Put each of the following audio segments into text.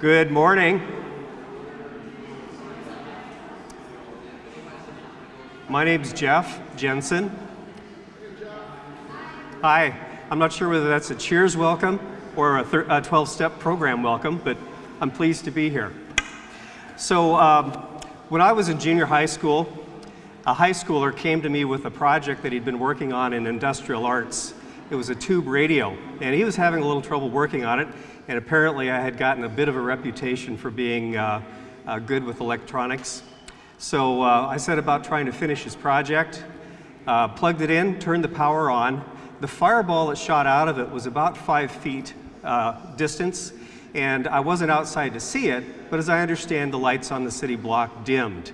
Good morning. My name's Jeff Jensen. Hi. I'm not sure whether that's a cheers welcome or a 12-step program welcome, but I'm pleased to be here. So um, when I was in junior high school, a high schooler came to me with a project that he'd been working on in industrial arts. It was a tube radio, and he was having a little trouble working on it, and apparently I had gotten a bit of a reputation for being uh, uh, good with electronics. So uh, I set about trying to finish his project, uh, plugged it in, turned the power on. The fireball that shot out of it was about five feet uh, distance, and I wasn't outside to see it, but as I understand, the lights on the city block dimmed.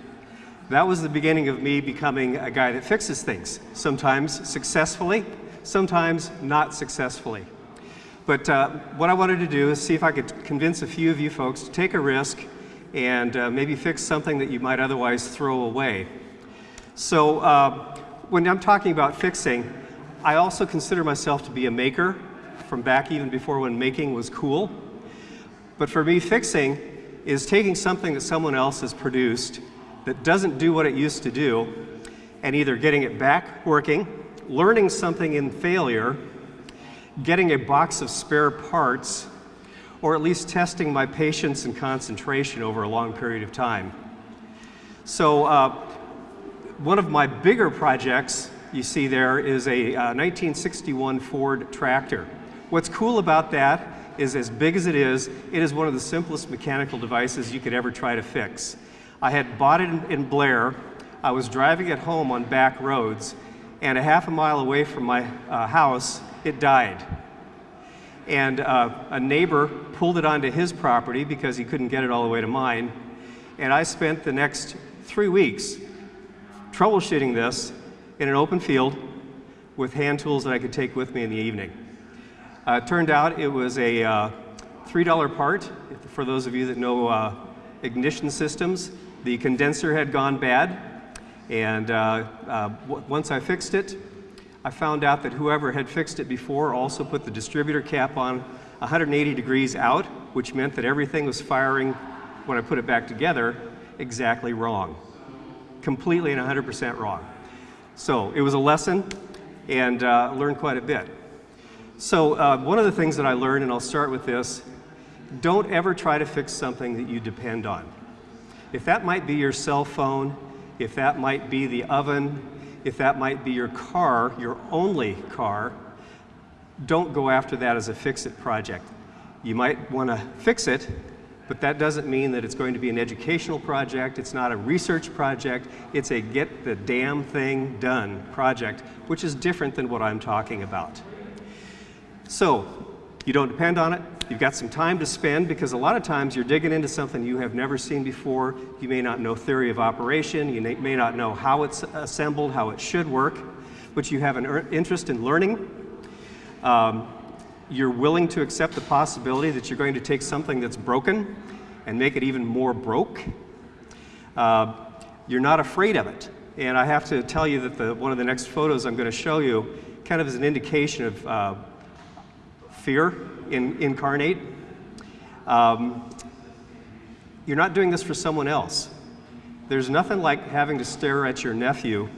That was the beginning of me becoming a guy that fixes things, sometimes successfully, sometimes not successfully. But uh, what I wanted to do is see if I could convince a few of you folks to take a risk and uh, maybe fix something that you might otherwise throw away. So uh, when I'm talking about fixing, I also consider myself to be a maker from back even before when making was cool. But for me, fixing is taking something that someone else has produced that doesn't do what it used to do and either getting it back working, learning something in failure, getting a box of spare parts, or at least testing my patience and concentration over a long period of time. So uh, one of my bigger projects you see there is a uh, 1961 Ford tractor. What's cool about that is as big as it is, it is one of the simplest mechanical devices you could ever try to fix. I had bought it in, in Blair. I was driving it home on back roads, and a half a mile away from my uh, house, it died. And uh, a neighbor pulled it onto his property because he couldn't get it all the way to mine. And I spent the next three weeks troubleshooting this in an open field with hand tools that I could take with me in the evening. Uh, turned out it was a uh, $3 part. For those of you that know uh, ignition systems, the condenser had gone bad. And uh, uh, once I fixed it, I found out that whoever had fixed it before also put the distributor cap on 180 degrees out, which meant that everything was firing, when I put it back together, exactly wrong. Completely and 100% wrong. So it was a lesson and uh, learned quite a bit. So uh, one of the things that I learned, and I'll start with this, don't ever try to fix something that you depend on. If that might be your cell phone, if that might be the oven, if that might be your car, your only car, don't go after that as a fix-it project. You might want to fix it, but that doesn't mean that it's going to be an educational project, it's not a research project, it's a get the damn thing done project, which is different than what I'm talking about. So, you don't depend on it, you've got some time to spend because a lot of times you're digging into something you have never seen before, you may not know theory of operation, you may not know how it's assembled, how it should work, but you have an interest in learning. Um, you're willing to accept the possibility that you're going to take something that's broken and make it even more broke. Uh, you're not afraid of it. And I have to tell you that the, one of the next photos I'm going to show you kind of is an indication of uh, fear in, incarnate. Um, you're not doing this for someone else. There's nothing like having to stare at your nephew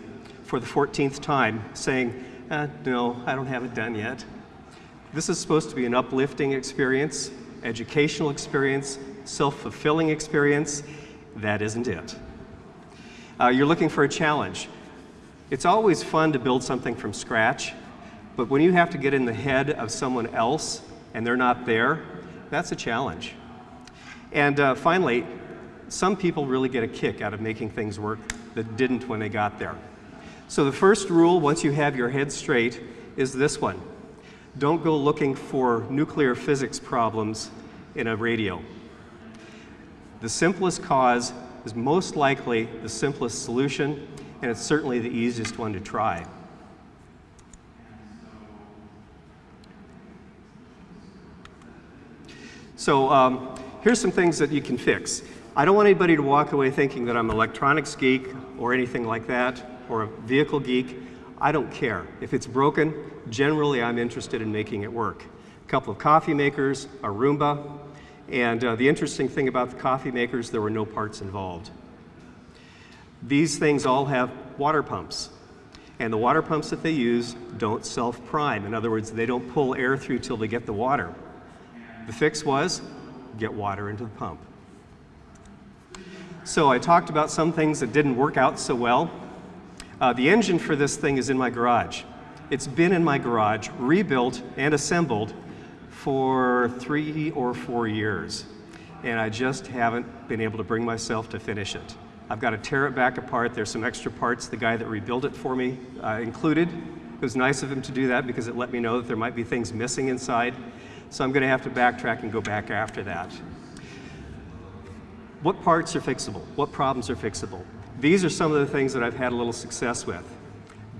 for the 14th time saying, eh, no, I don't have it done yet. This is supposed to be an uplifting experience, educational experience, self-fulfilling experience. That isn't it. Uh, you're looking for a challenge. It's always fun to build something from scratch, but when you have to get in the head of someone else and they're not there, that's a challenge. And uh, finally, some people really get a kick out of making things work that didn't when they got there. So the first rule, once you have your head straight, is this one. Don't go looking for nuclear physics problems in a radio. The simplest cause is most likely the simplest solution, and it's certainly the easiest one to try. So um, here's some things that you can fix. I don't want anybody to walk away thinking that I'm an electronics geek or anything like that, or a vehicle geek. I don't care. If it's broken, generally I'm interested in making it work. A couple of coffee makers, a Roomba, And uh, the interesting thing about the coffee makers, there were no parts involved. These things all have water pumps. And the water pumps that they use don't self-prime. In other words, they don't pull air through till they get the water. The fix was get water into the pump. So I talked about some things that didn't work out so well. Uh, the engine for this thing is in my garage. It's been in my garage, rebuilt and assembled for three or four years. And I just haven't been able to bring myself to finish it. I've got to tear it back apart. There's some extra parts the guy that rebuilt it for me uh, included. It was nice of him to do that because it let me know that there might be things missing inside. So I'm going to have to backtrack and go back after that. What parts are fixable? What problems are fixable? These are some of the things that I've had a little success with.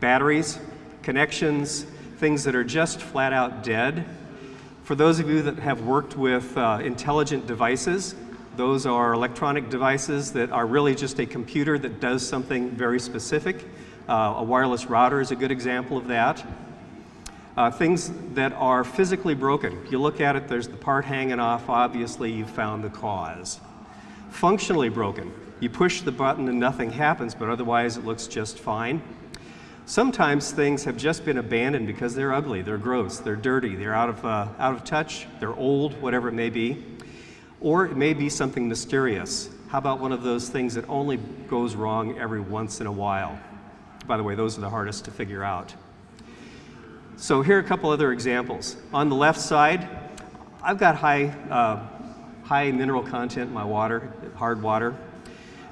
Batteries, connections, things that are just flat out dead. For those of you that have worked with uh, intelligent devices, those are electronic devices that are really just a computer that does something very specific. Uh, a wireless router is a good example of that. Uh, things that are physically broken. You look at it, there's the part hanging off, obviously you've found the cause. Functionally broken. You push the button and nothing happens, but otherwise it looks just fine. Sometimes things have just been abandoned because they're ugly, they're gross, they're dirty, they're out of, uh, out of touch, they're old, whatever it may be. Or it may be something mysterious. How about one of those things that only goes wrong every once in a while? By the way, those are the hardest to figure out. So here are a couple other examples. On the left side, I've got high, uh, high mineral content in my water, hard water.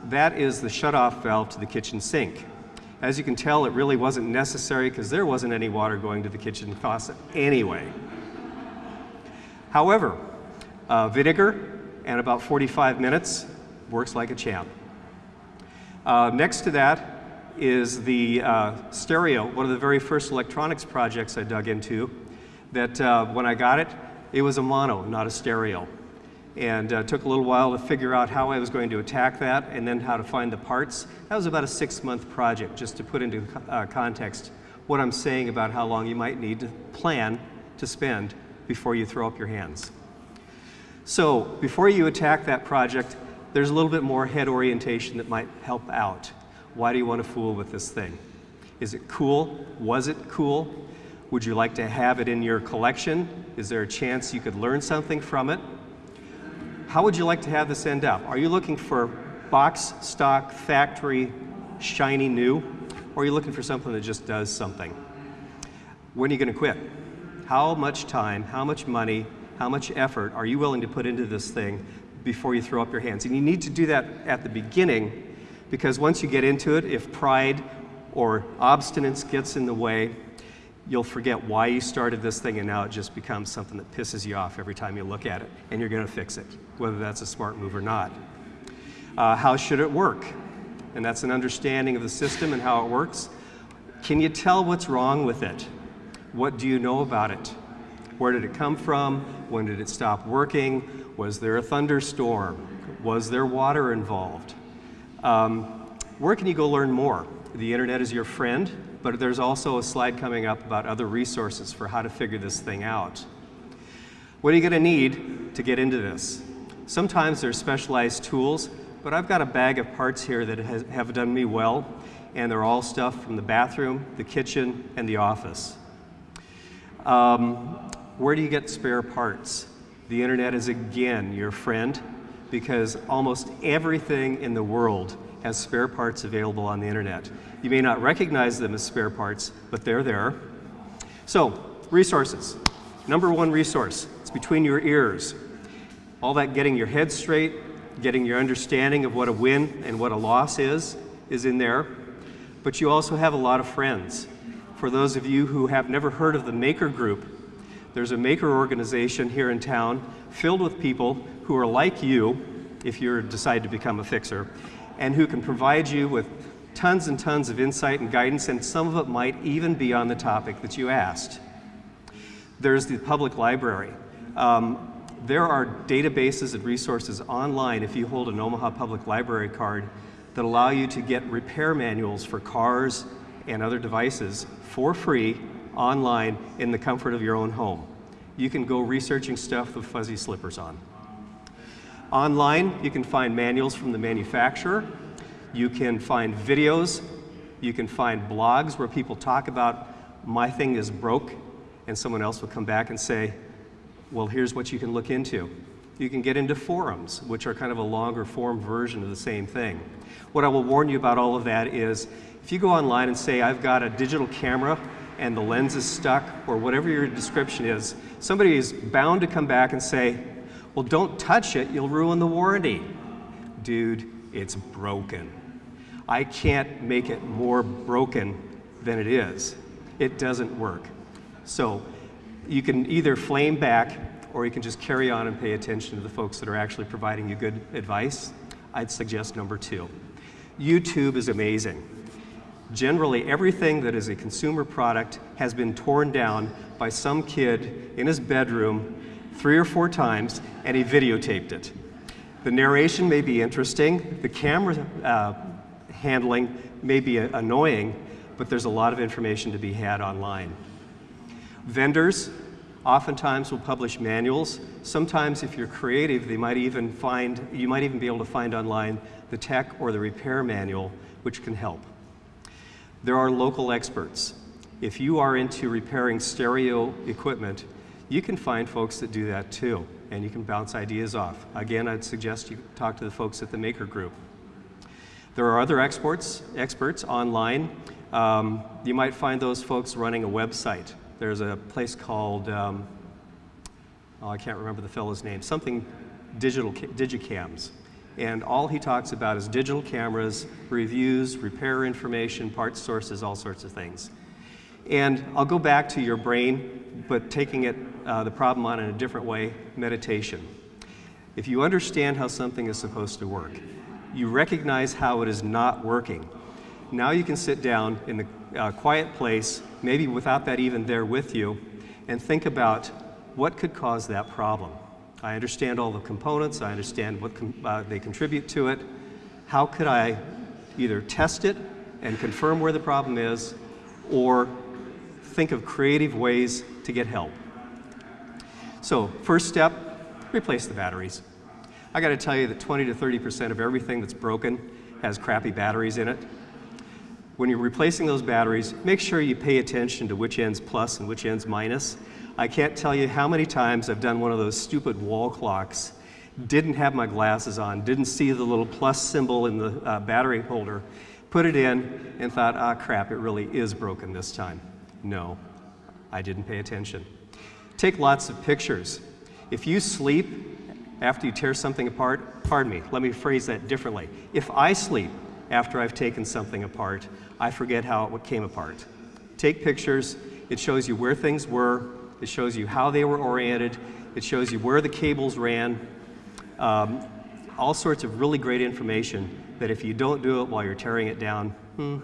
That is the shutoff valve to the kitchen sink. As you can tell, it really wasn't necessary because there wasn't any water going to the kitchen faucet anyway. However, uh, vinegar and about 45 minutes, works like a champ. Uh, next to that is the uh, stereo, one of the very first electronics projects I dug into, that uh, when I got it, it was a mono, not a stereo. And uh, took a little while to figure out how I was going to attack that and then how to find the parts. That was about a six month project, just to put into uh, context what I'm saying about how long you might need to plan to spend before you throw up your hands. So before you attack that project, there's a little bit more head orientation that might help out. Why do you want to fool with this thing? Is it cool? Was it cool? Would you like to have it in your collection? Is there a chance you could learn something from it? How would you like to have this end up? Are you looking for box, stock, factory, shiny new? Or are you looking for something that just does something? When are you going to quit? How much time, how much money, how much effort are you willing to put into this thing before you throw up your hands? And you need to do that at the beginning because once you get into it, if pride or obstinance gets in the way, you'll forget why you started this thing and now it just becomes something that pisses you off every time you look at it and you're going to fix it, whether that's a smart move or not. Uh, how should it work? And that's an understanding of the system and how it works. Can you tell what's wrong with it? What do you know about it? Where did it come from? When did it stop working? Was there a thunderstorm? Was there water involved? Um, where can you go learn more? The internet is your friend, but there's also a slide coming up about other resources for how to figure this thing out. What are you going to need to get into this? Sometimes there's specialized tools, but I've got a bag of parts here that has, have done me well, and they're all stuff from the bathroom, the kitchen, and the office. Um, where do you get spare parts? The internet is again your friend because almost everything in the world has spare parts available on the internet. You may not recognize them as spare parts, but they're there. So, resources. Number one resource, it's between your ears. All that getting your head straight, getting your understanding of what a win and what a loss is, is in there. But you also have a lot of friends. For those of you who have never heard of the Maker Group, there's a maker organization here in town filled with people who are like you, if you decide to become a fixer, and who can provide you with tons and tons of insight and guidance, and some of it might even be on the topic that you asked. There's the public library. Um, there are databases and resources online if you hold an Omaha Public Library card that allow you to get repair manuals for cars and other devices for free online in the comfort of your own home. You can go researching stuff with fuzzy slippers on. Online, you can find manuals from the manufacturer. You can find videos. You can find blogs where people talk about my thing is broke, and someone else will come back and say, well, here's what you can look into. You can get into forums, which are kind of a longer form version of the same thing. What I will warn you about all of that is if you go online and say, I've got a digital camera and the lens is stuck, or whatever your description is, somebody is bound to come back and say, well, don't touch it, you'll ruin the warranty. Dude, it's broken. I can't make it more broken than it is. It doesn't work. So you can either flame back or you can just carry on and pay attention to the folks that are actually providing you good advice. I'd suggest number two. YouTube is amazing. Generally, everything that is a consumer product has been torn down by some kid in his bedroom three or four times and he videotaped it. The narration may be interesting, the camera uh, handling may be annoying, but there's a lot of information to be had online. Vendors oftentimes will publish manuals. Sometimes if you're creative, they might even find, you might even be able to find online the tech or the repair manual, which can help. There are local experts. If you are into repairing stereo equipment, you can find folks that do that too, and you can bounce ideas off. Again, I'd suggest you talk to the folks at the Maker Group. There are other experts, experts online. Um, you might find those folks running a website. There's a place called, um, oh, I can't remember the fellow's name, something digital, digicams. And all he talks about is digital cameras, reviews, repair information, parts sources, all sorts of things. And I'll go back to your brain, but taking it, uh, the problem on in a different way, meditation. If you understand how something is supposed to work, you recognize how it is not working. Now you can sit down in the uh, quiet place, maybe without that even there with you, and think about what could cause that problem. I understand all the components, I understand what uh, they contribute to it. How could I either test it and confirm where the problem is, or think of creative ways to get help? So, first step, replace the batteries. I got to tell you that 20 to 30% of everything that's broken has crappy batteries in it. When you're replacing those batteries, make sure you pay attention to which end's plus and which end's minus. I can't tell you how many times I've done one of those stupid wall clocks, didn't have my glasses on, didn't see the little plus symbol in the uh, battery holder, put it in and thought, ah crap, it really is broken this time. No, I didn't pay attention. Take lots of pictures. If you sleep after you tear something apart, pardon me, let me phrase that differently. If I sleep after I've taken something apart, I forget how it came apart. Take pictures, it shows you where things were, it shows you how they were oriented, it shows you where the cables ran, um, all sorts of really great information that if you don't do it while you're tearing it down, hmm,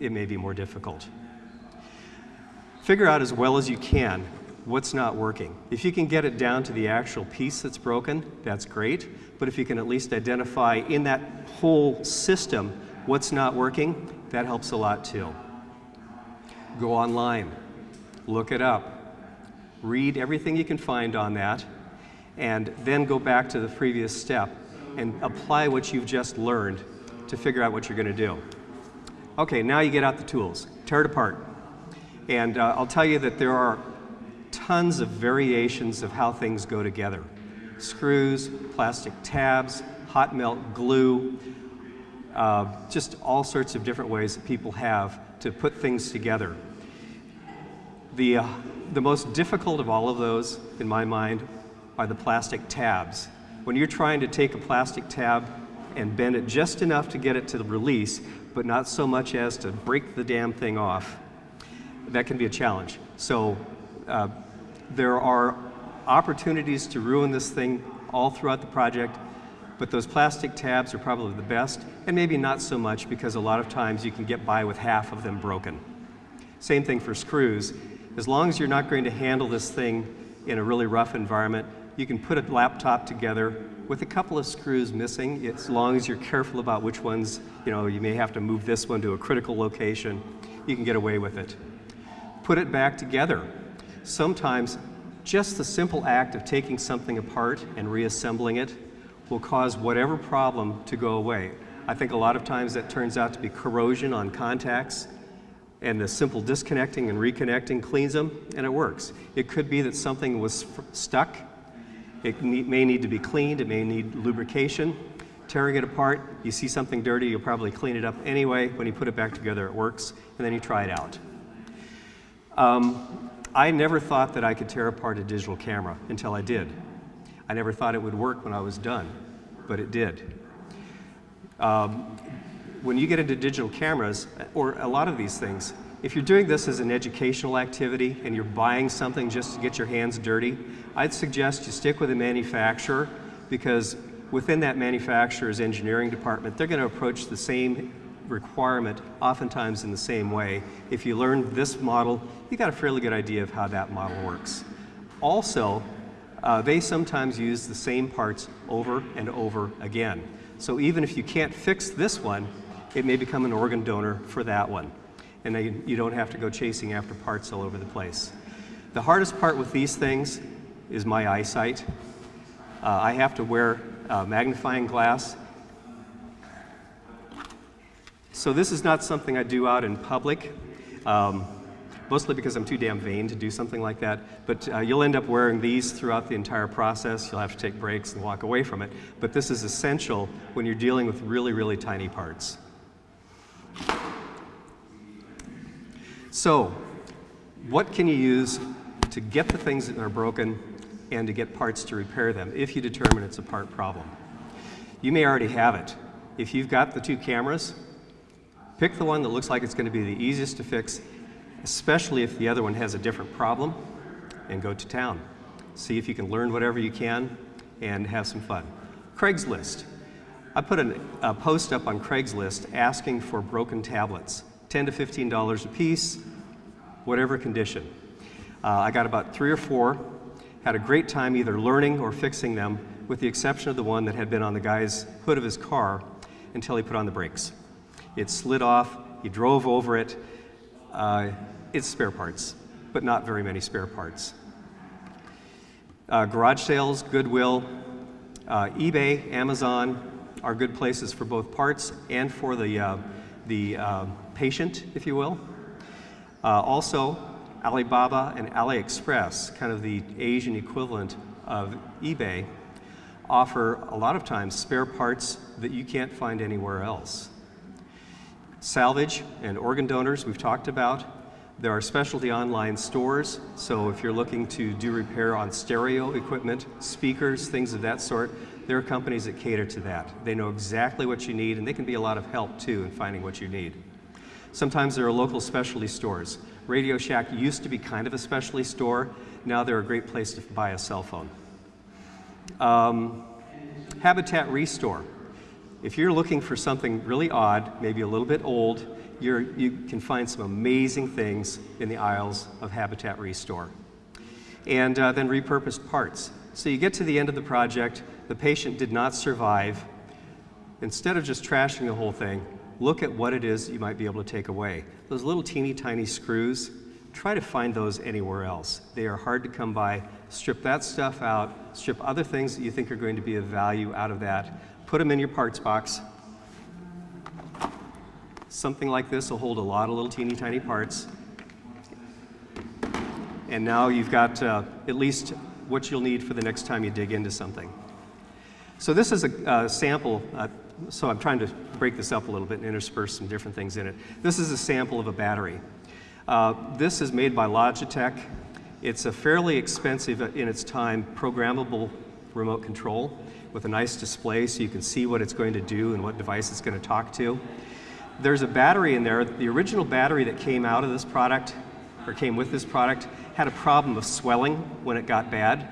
it may be more difficult. Figure out as well as you can what's not working. If you can get it down to the actual piece that's broken, that's great. But if you can at least identify in that whole system what's not working, that helps a lot too. Go online, look it up, read everything you can find on that, and then go back to the previous step and apply what you've just learned to figure out what you're going to do. Okay, now you get out the tools. Tear it apart. And uh, I'll tell you that there are tons of variations of how things go together. Screws, plastic tabs, hot melt glue, uh, just all sorts of different ways that people have to put things together. The, uh, the most difficult of all of those, in my mind, are the plastic tabs. When you're trying to take a plastic tab and bend it just enough to get it to the release, but not so much as to break the damn thing off, that can be a challenge. So uh, there are opportunities to ruin this thing all throughout the project, but those plastic tabs are probably the best, and maybe not so much because a lot of times you can get by with half of them broken. Same thing for screws. As long as you're not going to handle this thing in a really rough environment, you can put a laptop together with a couple of screws missing, as long as you're careful about which ones, you know, you may have to move this one to a critical location, you can get away with it. Put it back together Sometimes just the simple act of taking something apart and reassembling it will cause whatever problem to go away. I think a lot of times that turns out to be corrosion on contacts, and the simple disconnecting and reconnecting cleans them, and it works. It could be that something was stuck. It may need to be cleaned, it may need lubrication. Tearing it apart, you see something dirty, you'll probably clean it up anyway. When you put it back together, it works, and then you try it out. Um, I never thought that I could tear apart a digital camera until I did. I never thought it would work when I was done, but it did. Um, when you get into digital cameras, or a lot of these things, if you're doing this as an educational activity and you're buying something just to get your hands dirty, I'd suggest you stick with a manufacturer because within that manufacturer's engineering department, they're going to approach the same requirement oftentimes in the same way. If you learn this model, you got a fairly good idea of how that model works. Also, uh, they sometimes use the same parts over and over again. So even if you can't fix this one, it may become an organ donor for that one. And they, you don't have to go chasing after parts all over the place. The hardest part with these things is my eyesight. Uh, I have to wear uh, magnifying glass. So this is not something I do out in public, um, mostly because I'm too damn vain to do something like that. But uh, you'll end up wearing these throughout the entire process. You'll have to take breaks and walk away from it. But this is essential when you're dealing with really, really tiny parts. So, what can you use to get the things that are broken and to get parts to repair them if you determine it's a part problem? You may already have it. If you've got the two cameras, pick the one that looks like it's going to be the easiest to fix, especially if the other one has a different problem, and go to town. See if you can learn whatever you can and have some fun. Craigslist. I put an, a post up on Craigslist asking for broken tablets. 10 to $15 a piece, whatever condition. Uh, I got about three or four, had a great time either learning or fixing them, with the exception of the one that had been on the guy's hood of his car until he put on the brakes. It slid off, he drove over it. Uh, it's spare parts, but not very many spare parts. Uh, garage sales, Goodwill, uh, eBay, Amazon are good places for both parts and for the, uh, the uh, patient, if you will. Uh, also, Alibaba and AliExpress, kind of the Asian equivalent of eBay, offer a lot of times spare parts that you can't find anywhere else. Salvage and organ donors we've talked about. There are specialty online stores, so if you're looking to do repair on stereo equipment, speakers, things of that sort, there are companies that cater to that. They know exactly what you need and they can be a lot of help too in finding what you need. Sometimes there are local specialty stores. Radio Shack used to be kind of a specialty store. Now they're a great place to buy a cell phone. Um, Habitat Restore. If you're looking for something really odd, maybe a little bit old, you can find some amazing things in the aisles of Habitat Restore. And uh, then repurposed parts. So you get to the end of the project, the patient did not survive. Instead of just trashing the whole thing, look at what it is you might be able to take away. Those little teeny tiny screws, try to find those anywhere else. They are hard to come by. Strip that stuff out, strip other things that you think are going to be of value out of that, put them in your parts box. Something like this will hold a lot of little teeny tiny parts. And now you've got uh, at least what you'll need for the next time you dig into something. So this is a, a sample, uh, so I'm trying to break this up a little bit and intersperse some different things in it. This is a sample of a battery. Uh, this is made by Logitech. It's a fairly expensive uh, in its time programmable remote control with a nice display so you can see what it's going to do and what device it's going to talk to. There's a battery in there. The original battery that came out of this product, or came with this product, had a problem of swelling when it got bad.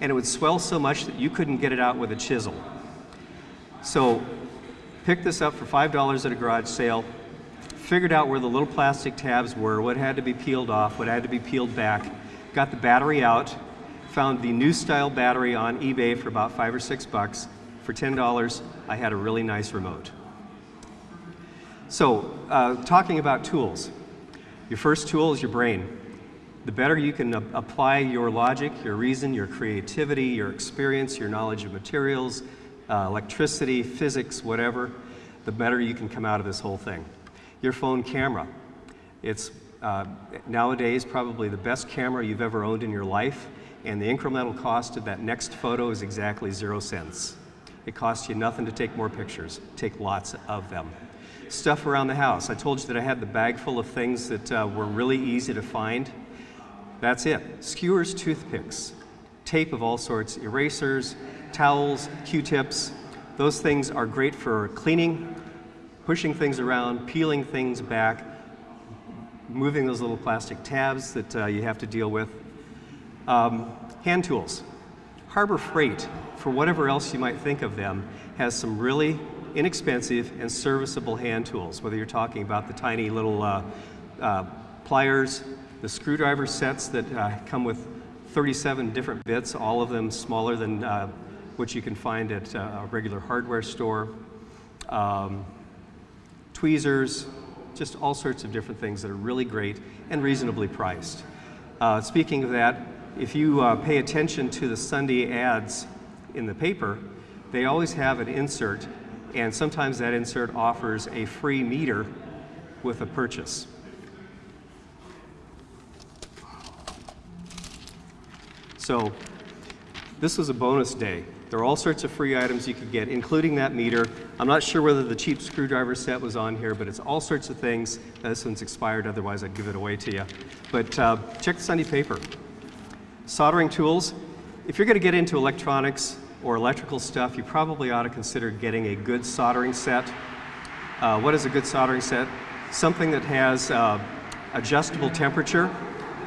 And it would swell so much that you couldn't get it out with a chisel. So picked this up for $5 at a garage sale, figured out where the little plastic tabs were, what had to be peeled off, what had to be peeled back, got the battery out, found the new style battery on eBay for about five or six bucks. For $10, I had a really nice remote. So, uh, talking about tools. Your first tool is your brain. The better you can apply your logic, your reason, your creativity, your experience, your knowledge of materials, uh, electricity, physics, whatever, the better you can come out of this whole thing. Your phone camera. It's uh, nowadays probably the best camera you've ever owned in your life, and the incremental cost of that next photo is exactly zero cents. It costs you nothing to take more pictures. Take lots of them. Stuff around the house. I told you that I had the bag full of things that uh, were really easy to find. That's it. Skewers, toothpicks, tape of all sorts, erasers, towels, Q-tips. Those things are great for cleaning, pushing things around, peeling things back, moving those little plastic tabs that uh, you have to deal with. Um, hand tools. Harbor Freight, for whatever else you might think of them, has some really inexpensive and serviceable hand tools, whether you're talking about the tiny little uh, uh, pliers, the screwdriver sets that uh, come with 37 different bits, all of them smaller than uh, what you can find at uh, a regular hardware store. Um, tweezers, just all sorts of different things that are really great and reasonably priced. Uh, speaking of that, if you uh, pay attention to the Sunday ads in the paper, they always have an insert, and sometimes that insert offers a free meter with a purchase. So this was a bonus day. There are all sorts of free items you could get, including that meter. I'm not sure whether the cheap screwdriver set was on here, but it's all sorts of things. This one's expired, otherwise I'd give it away to you. But uh, check the Sunday paper. Soldering tools. If you're going to get into electronics or electrical stuff, you probably ought to consider getting a good soldering set. Uh, what is a good soldering set? Something that has uh, adjustable temperature.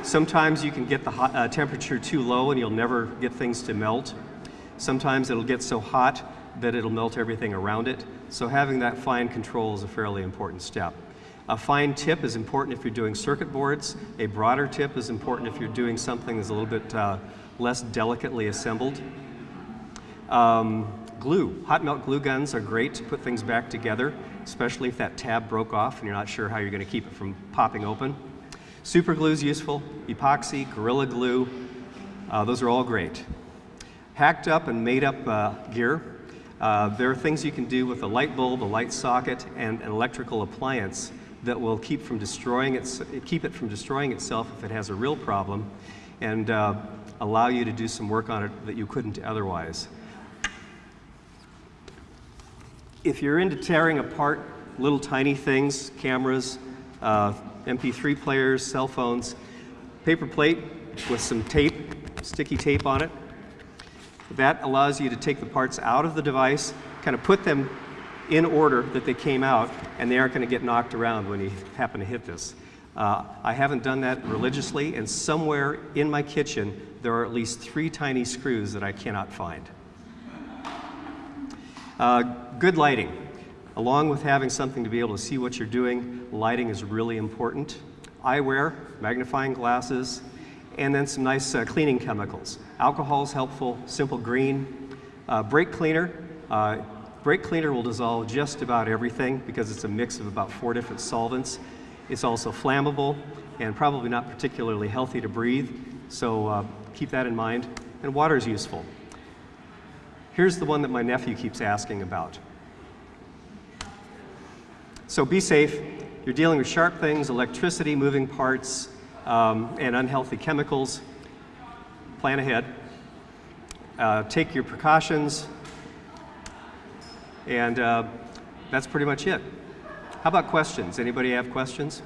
Sometimes you can get the hot, uh, temperature too low and you'll never get things to melt. Sometimes it'll get so hot that it'll melt everything around it. So having that fine control is a fairly important step. A fine tip is important if you're doing circuit boards. A broader tip is important if you're doing something that's a little bit uh, less delicately assembled. Um, glue. Hot melt glue guns are great to put things back together, especially if that tab broke off and you're not sure how you're going to keep it from popping open. Super glue is useful. Epoxy, Gorilla Glue, uh, those are all great hacked up and made up uh, gear. Uh, there are things you can do with a light bulb, a light socket, and an electrical appliance that will keep, from destroying its, keep it from destroying itself if it has a real problem and uh, allow you to do some work on it that you couldn't otherwise. If you're into tearing apart little tiny things, cameras, uh, MP3 players, cell phones, paper plate with some tape, sticky tape on it, that allows you to take the parts out of the device, kind of put them in order that they came out, and they aren't going to get knocked around when you happen to hit this. Uh, I haven't done that religiously, and somewhere in my kitchen there are at least three tiny screws that I cannot find. Uh, good lighting. Along with having something to be able to see what you're doing, lighting is really important. Eyewear, magnifying glasses, and then some nice uh, cleaning chemicals. Alcohol is helpful, simple green. Uh, brake cleaner, uh, brake cleaner will dissolve just about everything because it's a mix of about four different solvents. It's also flammable and probably not particularly healthy to breathe, so uh, keep that in mind. And water is useful. Here's the one that my nephew keeps asking about. So be safe. You're dealing with sharp things, electricity, moving parts, um, and unhealthy chemicals. Plan ahead. Uh, take your precautions. And uh, that's pretty much it. How about questions? Anybody have questions?